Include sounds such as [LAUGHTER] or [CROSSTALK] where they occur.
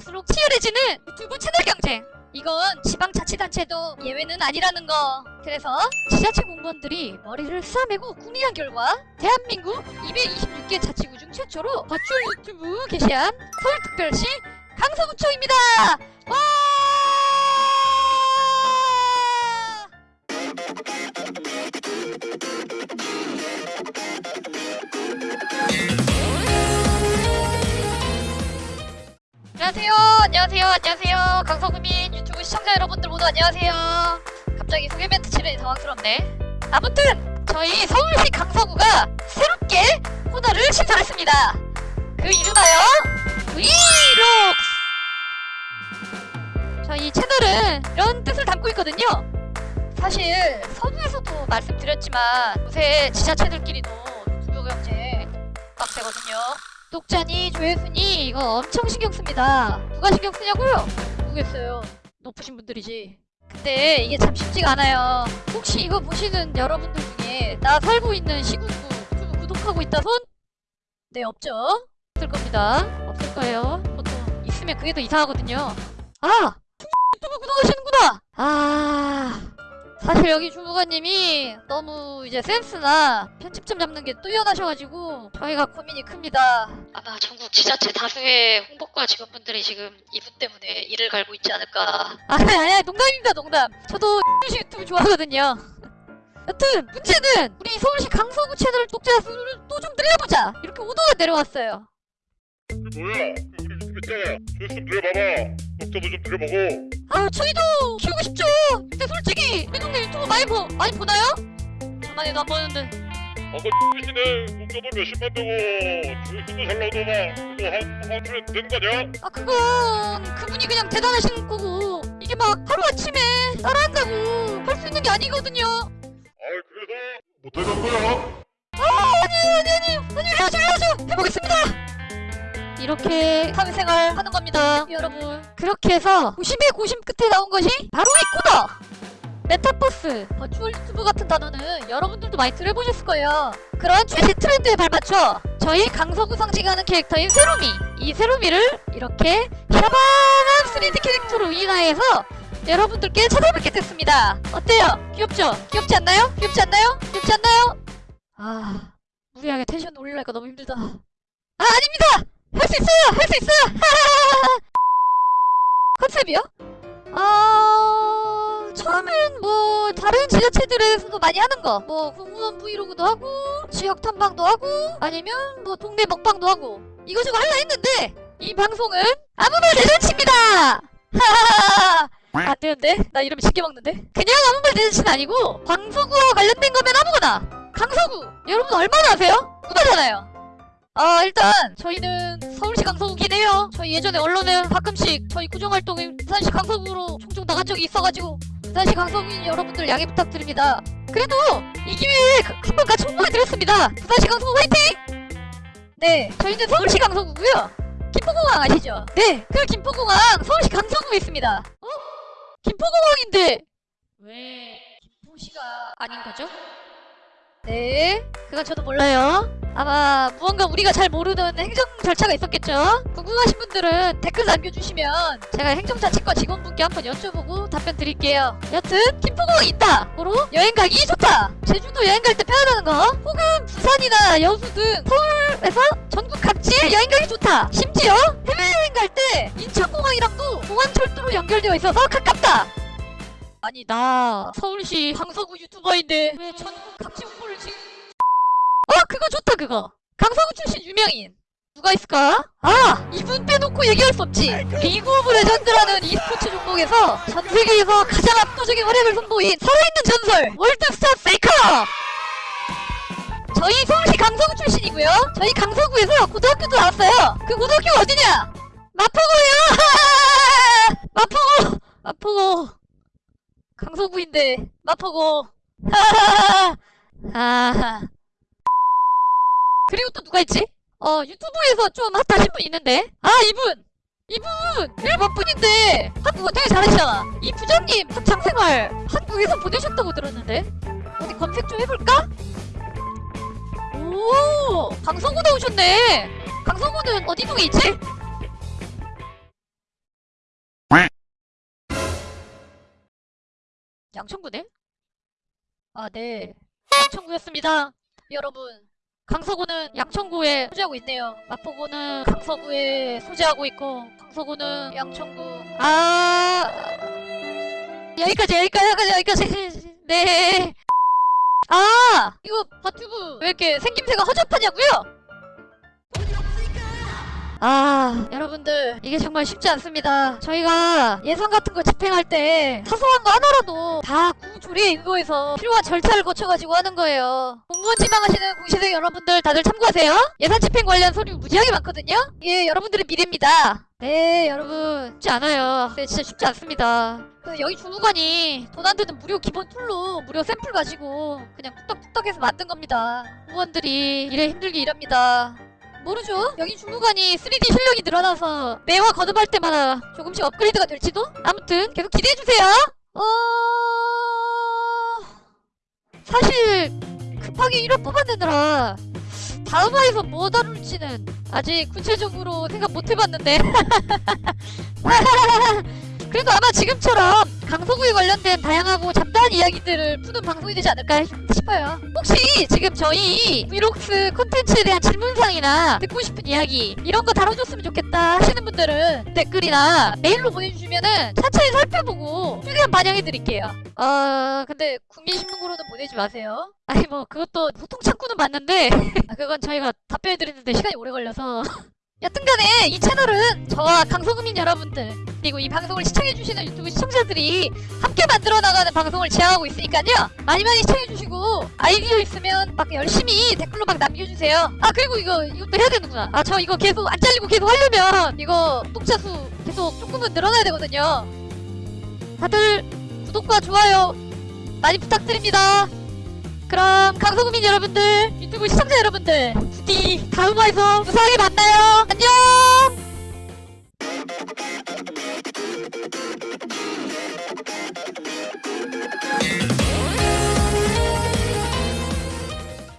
갈수록 치열해지는 유튜브 채널 경쟁. 이건 지방자치단체도 예외는 아니라는 거. 그래서 지자체 공무원들이 머리를 싸매고 궁리한 결과 대한민국 226개 자치구 중 최초로 버추얼 유튜브 게시한 서울특별시 강서구청입니다. 안녕하세요. 안녕하세요. 안녕하세요. 강서구민 유튜브 시청자 여러분들 모두 안녕하세요. 갑자기 소개 멘트 치르니 당황스럽네. 아무튼 저희 서울시 강서구가 새롭게 코너를 신설했습니다. 그 이름하여 브이록스. 저희 채널은 이런 뜻을 담고 있거든요. 사실 서두에서도 말씀드렸지만 요새 지자체들끼리도 경쟁 빡세거든요. 독자니 조회수니 이거 엄청 신경 씁니다. 누가 신경 쓰냐고요? 모르겠어요. 높으신 분들이지. 근데 이게 참 쉽지가 않아요. 혹시 이거 보시는 여러분들 중에 나 살고 있는 시군구 유튜브 구독하고 있다 손? 네 없죠? 없을 겁니다. 없을 거예요. 보통 있으면 그게 더 이상하거든요. 아! 유튜브 구독하시는구나! 아... 사실 여기 주무관님이 너무 이제 센스나 편집점 잡는 게 뛰어나셔가지고 저희가 고민이 큽니다. 아마 전국 지자체 다수의 홍보과 직원분들이 지금 이분 때문에 일을 갈고 있지 않을까. 아니 아니 농담입니다 농담. 저도 서울시 [LAUGHS] 유튜브 좋아하거든요. 여튼 문제는 우리 서울시 강서구 채널 독자 수를 또 좀 늘려보자 이렇게 오더가 내려왔어요. 뭐야? 우리 유튜브 있잖아. 조회수 좀 늘려봐봐. 독자도 좀 늘려보고. 아 저희도 키우고 싶죠. 근데 솔직히 우리 동네 유튜브 많이 보 많이 보나요? 저만 해도 안 보는데. 아까 X시네. 독자도 몇십만 되고 조회수도 잘 나오더만. 이거 한, 한 주에 되는 거 아니야? 아 그건 그분이 그냥 대단하신 거고 이게 막 하루아침에 따라한다고 할 수 있는 게 아니거든요 아이 그래서 못하는 거야? 아니 아니 아니 아니 해야죠 해야죠 해보겠습니다 이렇게 사회생활 하는 겁니다 여러분 그렇게 해서 고심에 고심 끝에 나온 것이 바로 이 코너 메타버스, virtual 유튜버 같은 단어는 여러분들도 많이 들어보셨을 거예요 그런 최신 트렌드에 발맞춰 저희 강서구 상징하는 캐릭터인 새로미 이 새로미를 이렇게 샤방한 3D 캐릭터로 인화해서 여러분들께 찾아뵙게 됐습니다 어때요? 귀엽죠? 귀엽지 않나요? 귀엽지 않나요? 귀엽지 않나요? 아 무리하게 텐션 올리려니까 너무 힘들다 아 아닙니다! 할 수 있어요! 할 수 있어요! 컨셉이요? 아... 처음엔 뭐 다른 지자체들에서도 많이 하는 거 뭐 공무원 브이로그도 하고 지역 탐방도 하고 아니면 뭐 동네 먹방도 하고 이거저거 할라 했는데 이 방송은 아무 말 대잔치입니다! 하하하하 안 되는데? 나 이러면 쉽게 먹는데? 그냥 아무 말 대잔치는 아니고 광서구와 관련된 거면 아무거나 강서구 여러분 얼마나 아세요? 구다잖아요 아 일단 저희는 서울시 강서구긴 해요 저희 예전에 언론에 가끔씩 저희 구정활동에 부산시 강서구로 종종 나간 적이 있어가지고 부산시 강서구인 여러분들 양해 부탁드립니다 그래도 이 기회에 그- 한번 같이 홍보해드렸습니다 부산시 강서구 화이팅! 네 저희는 서울시 강서구고요 김포공항 아시죠? 네 그 김포공항 서울시 강서구에 있습니다 어? 김포공항인데 왜 김포시가 아닌 거죠? 네, 그건 저도 몰라요. 아마 무언가 우리가 잘 모르는 행정 절차가 있었겠죠? 궁금하신 분들은 댓글 남겨주시면 제가 행정자치과 직원분께 한번 여쭤보고 답변 드릴게요. 여튼 김포공항 있다! 고로 여행 가기 좋다! 제주도 여행 갈 때 편하다는 거 혹은 부산이나 여수 등 서울에서 전국 각지에 여행 가기 좋다! 심지어 해외여행 갈 때 인천공항이랑도 공항철도로 연결되어 있어서 가깝다! 아니 나 서울시 강서구 유튜버인데 왜 전국 각지 홍보를 지금 어 그거 좋다 그거. 강서구 출신 유명인. 누가 있을까? 아 이분 빼놓고 얘기할 수 없지. 리그 오브 레전드라는 e스포츠 종목에서 전 세계에서 가장 압도적인 활약을 선보인 살아있는 전설 월드스타 페이커! 저희 서울시 강서구 출신이고요. 저희 강서구에서 고등학교도 나왔어요. 그 고등학교 어디냐? 마포구요. [LAUGHS] 마포구! 마포구 강서구인데 마포고 하하하 그리고 또 누가 있지? 어 유튜브에서 좀 핫하신 분 있는데. 아 이분! 이분! 일본 분인데. 한국어 되게 잘하시잖아. 이 부장님 학창생활 한국에서 보내셨다고 들었는데. 어디 검색 좀 해볼까? 오 강서구 나오셨네. 강서구는 어디 쪽에 있지? 양천구네? 아, 네. 양천구였습니다. 여러분. 강서구는 양천구에 소재하고 있네요. 마포구는 강서구에 소재하고 있고, 강서구는 양천구. 아, 여기까지, 여기까지, 여기까지, 여기까지. 네. 아, 이거 버튜버 왜 이렇게 생김새가 허접하냐고요? 아, 여러분들 이게 정말 쉽지 않습니다. 저희가 예산 같은 거 집행할 때 사소한 거 하나라도 다 구 조례에 의거해서 필요한 절차를 거쳐가지고 하는 거예요. 공무원 지망하시는 공시생 여러분들 다들 참고하세요. 예산 집행 관련 서류 무지하게 많거든요. 이게 여러분들의 미래입니다. 네, 여러분 쉽지 않아요. 네, 진짜 쉽지 않습니다. 그 여기 주무관이 돈 안 드는 무료 기본 툴로 무료 샘플 가지고 그냥 뚝딱뚝딱해서 만든 겁니다. 공무원들이 일에 힘들게 일합니다. 모르죠? 여기 주무관이 3D 실력이 늘어나서 매화 거듭할 때마다 조금씩 업그레이드가 될지도? 아무튼 계속 기대해주세요! 어... 사실 급하게 1화 뽑아내느라 다음 화에서 뭐 다룰지는 아직 구체적으로 생각 못 해봤는데 [LAUGHS] 그래도 아마 지금처럼 강서구에 관련된 다양하고 잡 다한 이야기들을 푸는 방송이 되지 않을까 싶어요. 혹시 지금 저희 브이록스 콘텐츠에 대한 질문사항이나 듣고 싶은 이야기 이런 거 다뤄줬으면 좋겠다 하시는 분들은 댓글이나 메일로 보내주시면은 차차히 살펴보고 최대한 반영해드릴게요. 아 근데 국민신문고로는 보내지 마세요. 아니 뭐 그것도 소통 창구는 맞는데 [LAUGHS] 아, 그건 저희가 답변해드리는데 시간이 오래 걸려서 [LAUGHS] 여튼간에 이 채널은 저와 강서구민 여러분들 그리고 이 방송을 시청해주시는 유튜브 시청자들이 함께 만들어 나가는 방송을 지향하고 있으니까요. 많이 많이 시청해주시고 아이디어 있으면 막 열심히 댓글로 막 남겨주세요. 아 그리고 이거 이것도 해야 되는구나. 아 저 이거 계속 안 잘리고 계속 하려면 이거 구독자 수 계속 조금은 늘어나야 되거든요. 다들 구독과 좋아요 많이 부탁드립니다. 그럼 강서구민 여러분들 유튜브 시청자 여러분들 부디 다음 화에서 무사하게 만나